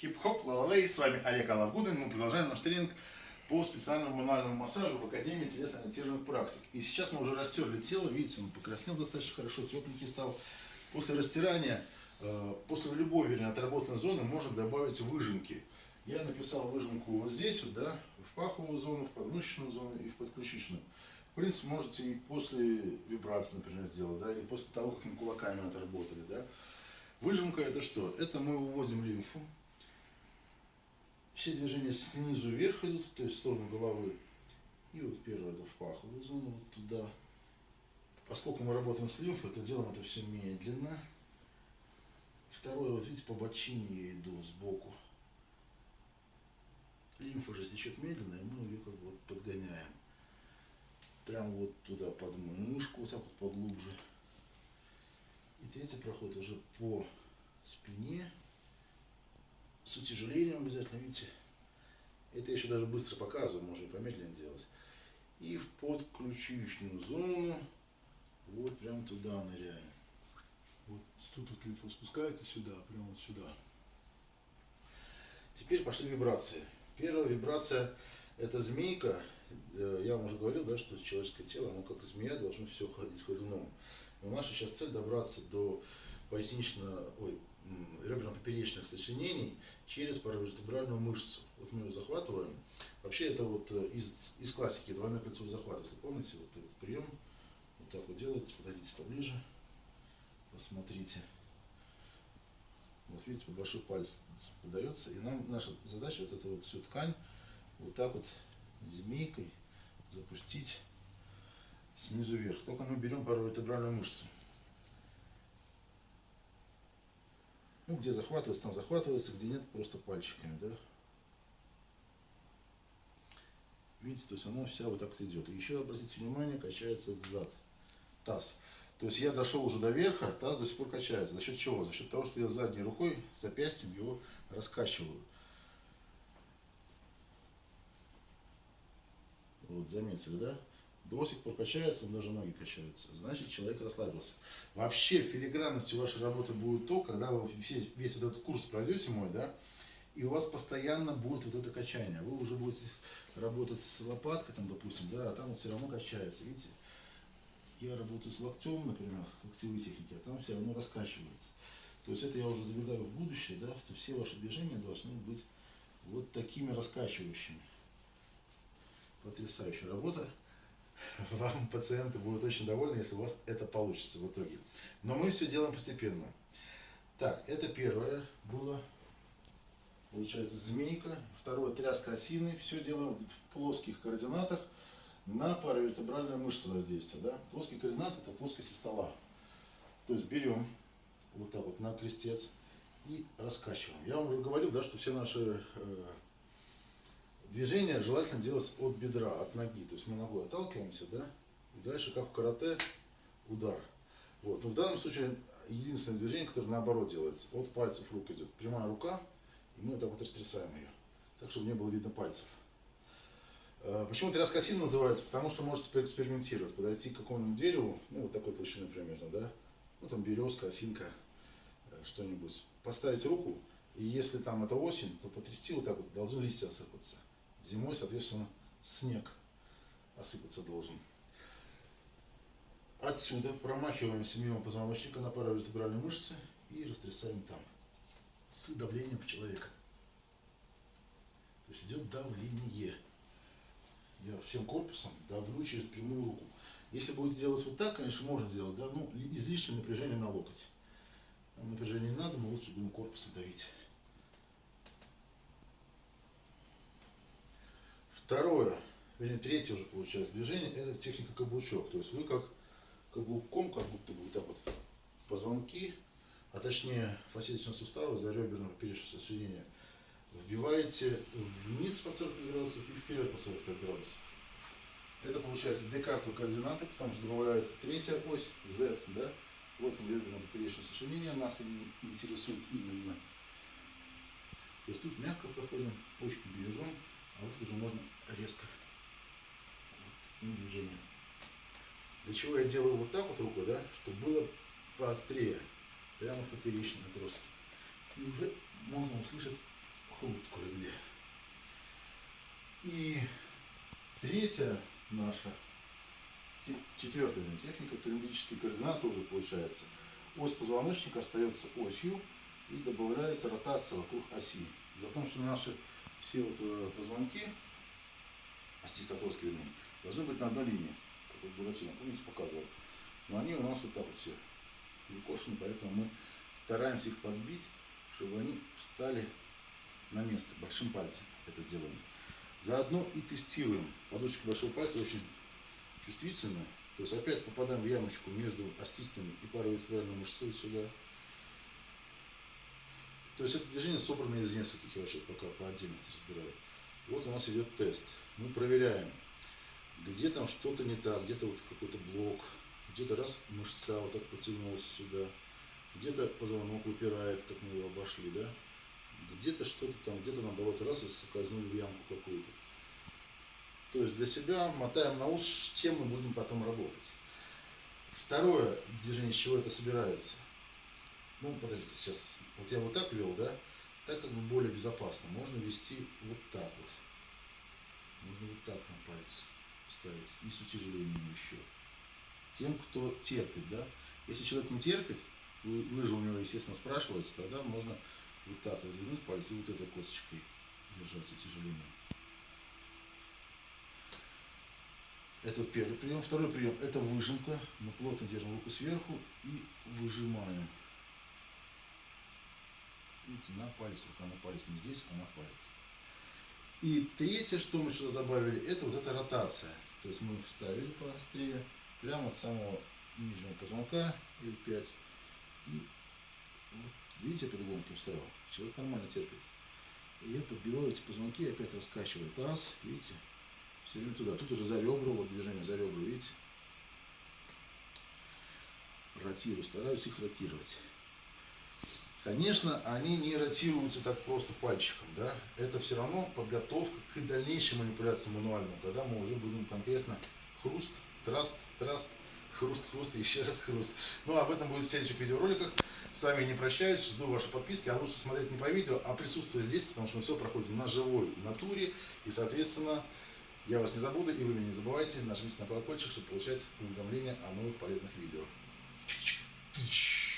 Хип-хоп, лалалей, с вами Олег Алавгудин. Мы продолжаем наш тренинг по специальному мануальному массажу в Академии телесно-ориентированных практик. И сейчас мы уже растерли тело, видите, он покраснел достаточно хорошо, тепленький стал. После растирания, э, после любой, вернее, отработанной зоны можно добавить выжимки. Я написал выжимку вот здесь, вот, да, в паховую зону, в подмышечную зону и в подключичную. В принципе, можете и после вибрации, например, сделать, да, или после того, как мы кулаками отработали, да. Выжимка это что? Это мы выводим лимфу. Все движения снизу вверх идут, то есть в сторону головы. И вот первое это в паховую зону, вот туда. Поскольку мы работаем с лимфой, то делаем это все медленно. Второе, вот видите, по бочине я иду сбоку. Лимфа же течет медленно, и мы ее как бы вот подгоняем. Прямо вот туда под мышку, вот так вот поглубже. И третий проход уже по спине. Утяжелением обязательно, видите. Это я еще даже быстро показываю, можно и помедленнее делать. И в подключичную зону, вот прям туда ныряем. Вот тут вот лимфа спускается сюда, прямо вот сюда. Теперь пошли вибрации. Первая вибрация это змейка. Э, я вам уже говорил, да, что человеческое тело, оно как змея должно все ходить ходуном. Но наша сейчас цель добраться до пояснично, ой, реберно-поперечных сочинений через паравертебральную мышцу. Вот мы ее захватываем. Вообще это вот э, из, из классики двойной кольцевой захват. Если помните, вот этот прием, вот так вот делается, подойдите поближе, посмотрите. Вот видите, по большой палец подается. И нам наша задача вот эту вот всю ткань вот так вот змейкой запустить снизу вверх. Только мы берем паравертебральную мышцу. Ну, где захватывается, там захватывается, где нет, просто пальчиками, да. Видите, то есть она вся вот так идет. И еще обратите внимание, качается зад, таз. То есть я дошел уже до верха, таз до сих пор качается. За счет чего? За счет того, что я задней рукой, запястьем его раскачиваю. Вот, заметили, да? До сих пор качается, он даже ноги качаются. Значит, человек расслабился. Вообще, филигранностью вашей работы будет то, когда вы весь, весь вот этот курс пройдете мой, да, и у вас постоянно будет вот это качание. Вы уже будете работать с лопаткой, там, допустим, да, а там все равно качается, видите? Я работаю с локтем, например, локтевые техники, а там все равно раскачивается. То есть это я уже забегаю в будущее, да, что все ваши движения должны быть вот такими раскачивающими. Потрясающая работа. Вам пациенты будут очень довольны, если у вас это получится в итоге. Но мы все делаем постепенно. Так, это первое было, получается, змейка. Второе, тряска осины. Все делаем в плоских координатах на паравертебральную мышцу воздействия. Да? Плоский координат это плоскость стола. То есть берем вот так вот на крестец и раскачиваем. Я вам уже говорил, да, что все наши э, движение желательно делать от бедра, от ноги. То есть мы ногой отталкиваемся, да, и дальше, как в карате, удар. Вот. Но в данном случае единственное движение, которое наоборот делается, от пальцев рук идет. Прямая рука, и мы вот так вот растрясаем ее, так, чтобы не было видно пальцев. Э, почему тряска осины называется? Потому что можете поэкспериментировать, подойти к какому-нибудь дереву, ну вот такой толщины примерно, да, ну там березка, осинка, э, что-нибудь, поставить руку, и если там это осень, то потрясти вот так вот, должны листья осыпаться. Зимой, соответственно, снег осыпаться должен. Отсюда промахиваемся мимо позвоночника на паравертебральные мышцы и растрясаем там с давлением в человека. То есть идет давление. Я всем корпусом давлю через прямую руку. Если будете делать вот так, конечно, можно делать, да, ну, излишнее напряжение на локоть. Напряжение не надо, но лучше будем корпусом давить. Второе, вернее, третье уже получается движение, это техника каблучок. То есть вы как каблуком, как будто бы вот так вот позвонки, а точнее фасеточные суставы за реберное поперечное сочинение, вбиваете вниз по 45 градусов и вперед по 45 градусов. Это получается декартовые координаты, потому что добавляется третья ось, Z, да? Вот реберное поперечное сочинение, нас интересует именно. То есть тут мягко проходим, почки бережем, а вот уже можно резко вот таким. Для чего я делаю вот так вот рукой, да, чтобы было поострее, прямо в поперечном отростке. И уже можно услышать хруст кое-где. И третья наша, четвертая техника, цилиндрические координаты уже получается. Ось позвоночника остается осью и добавляется ротация вокруг оси. Дело в том, что наши все вот э, позвонки, остистотовские вернее, должны быть на одной линии, как вот Буратино, помните, показывал. Но они у нас вот так вот все выкошены, поэтому мы стараемся их подбить, чтобы они встали на место большим пальцем. Это делаем. Заодно и тестируем. Подушечка большого пальца очень чувствительная. То есть опять попадаем в ямочку между остистыми и паравертебральной мышцей сюда. То есть это движение собрано из нескольких, я вообще пока по отдельности разбираю. Вот у нас идет тест. Мы проверяем, где там что-то не так, где-то вот какой-то блок, где-то раз мышца вот так потянулась сюда, где-то позвонок выпирает, как мы его обошли, да, где-то что-то там, где-то наоборот раз и скользнули в ямку какую-то. То есть для себя мотаем на ус, с чем мы будем потом работать. Второе движение, с чего это собирается. Ну, подождите, сейчас. Вот я вот так вел, да? Так как бы более безопасно. Можно вести вот так вот. Можно вот так на пальцы ставить. И с утяжелением еще. Тем, кто терпит, да? Если человек не терпит, вы, вы же у него, естественно, спрашиваете, тогда можно вот так развернуть пальцы и вот этой косточкой держать с утяжелением. Это первый прием. Второй прием – это выжимка. Мы плотно держим руку сверху и выжимаем. Видите, на палец, рука на палец, не здесь, а на палец. И третье, что мы сюда добавили, это вот эта ротация. То есть мы вставили поострее, прямо от самого нижнего позвонка L5. И вот, видите, я по-другому вставил. Человек нормально терпит. И я подбиваю эти позвонки, опять раскачиваю таз, видите, все время туда. Тут уже за ребра, вот движение за ребра, видите. Ротирую, стараюсь их ротировать. Конечно, они не ротируются так просто пальчиком, да. Это все равно подготовка к дальнейшей манипуляции мануальному, когда мы уже будем конкретно хруст, траст, траст, хруст, хруст еще раз хруст. Ну, об этом будет в следующих видеороликах. С вами не прощаюсь, жду ваши подписки, а лучше смотреть не по видео, а присутствие здесь, потому что мы все проходим на живой натуре, и, соответственно, я вас не забуду, и вы меня не забывайте, нажмите на колокольчик, чтобы получать уведомления о новых полезных видео. Чик-чик.